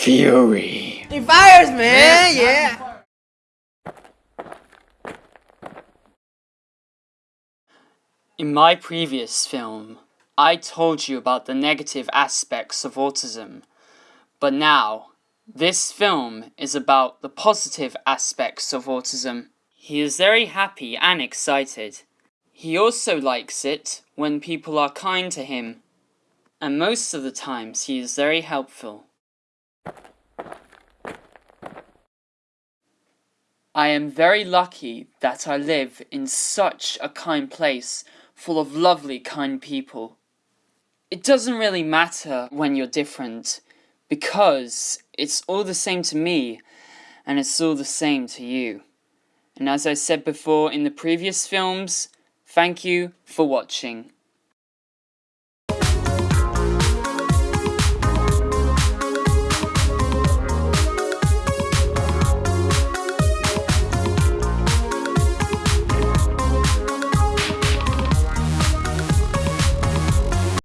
Fury. He fires, man. Yeah. In my previous film, I told you about the negative aspects of autism. But now, this film is about the positive aspects of autism. He is very happy and excited. He also likes it when people are kind to him. And most of the times he is very helpful. I am very lucky that I live in such a kind place full of lovely kind people. It doesn't really matter when you're different because it's all the same to me and it's all the same to you. And as I said before in the previous films, thank you for watching.